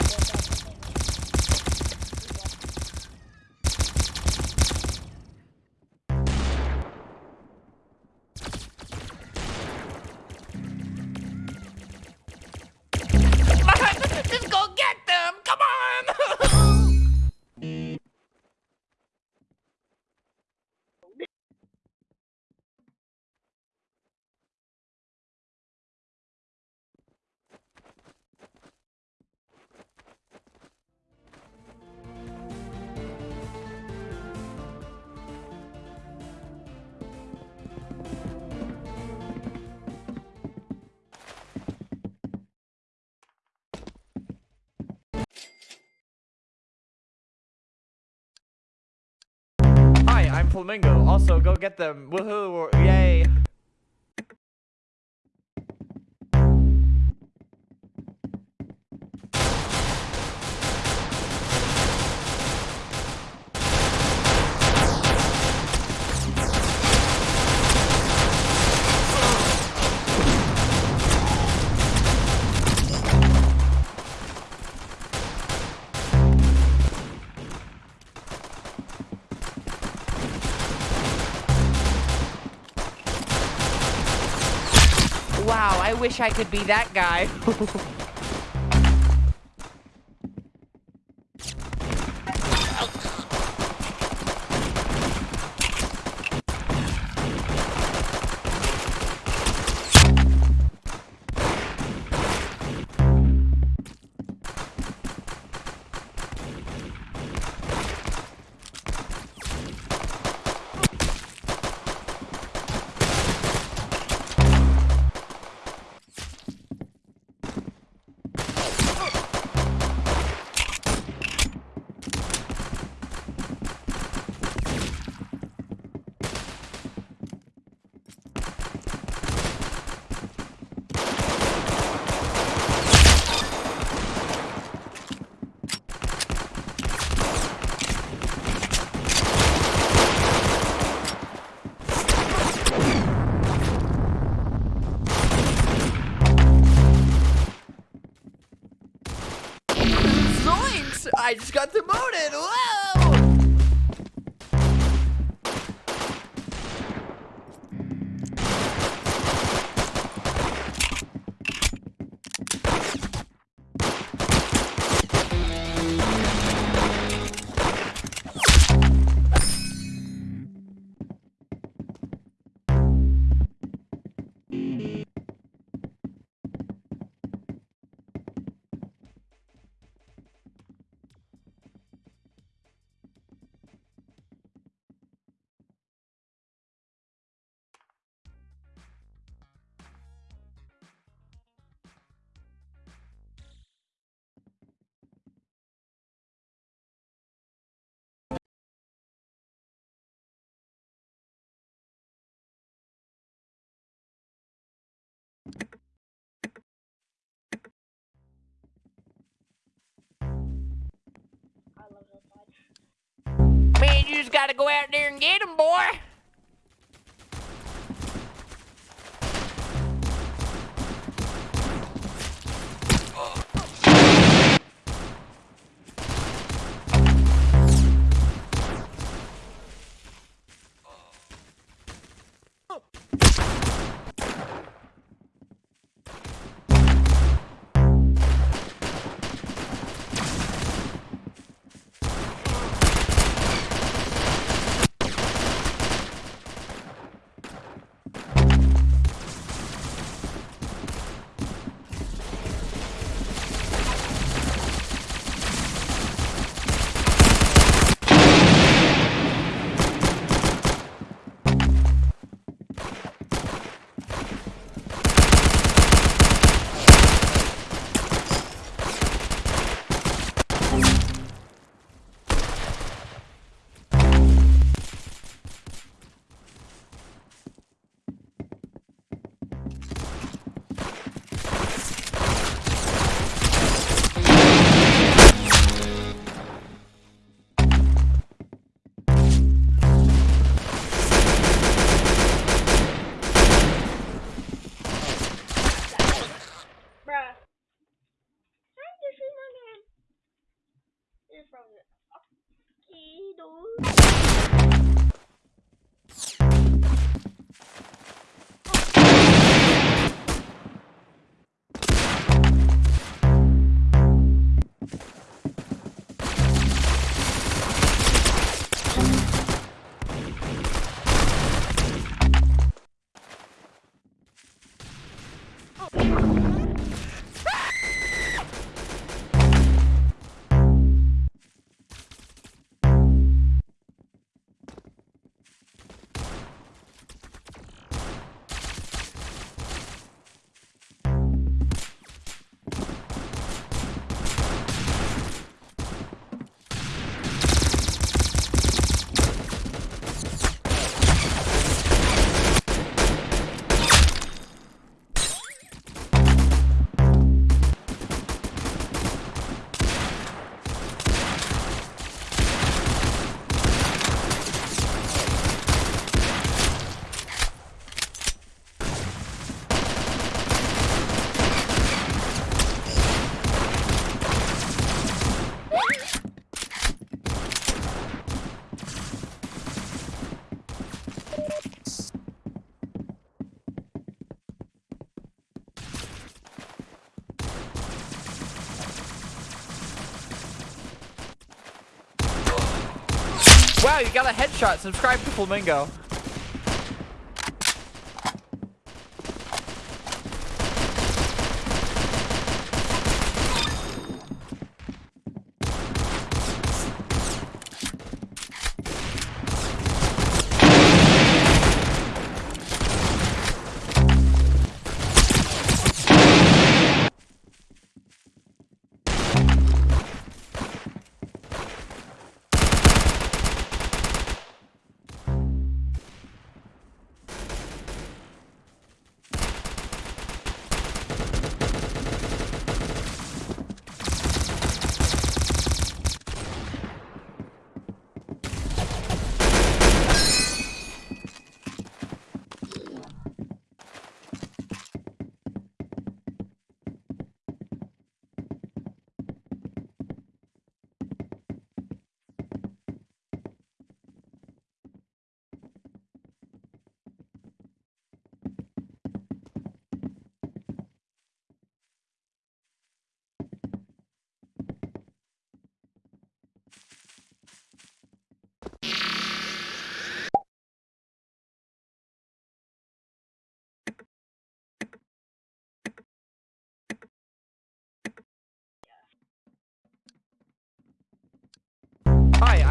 Alright, Flamingo. Also, go get them. Woohoo! Yay! Wish I could be that guy. gotta go out there and get him, boy! Wow, you got a headshot. Subscribe to Flamingo.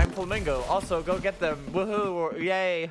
I'm Flamingo. Also, go get them. Woohoo! Yay!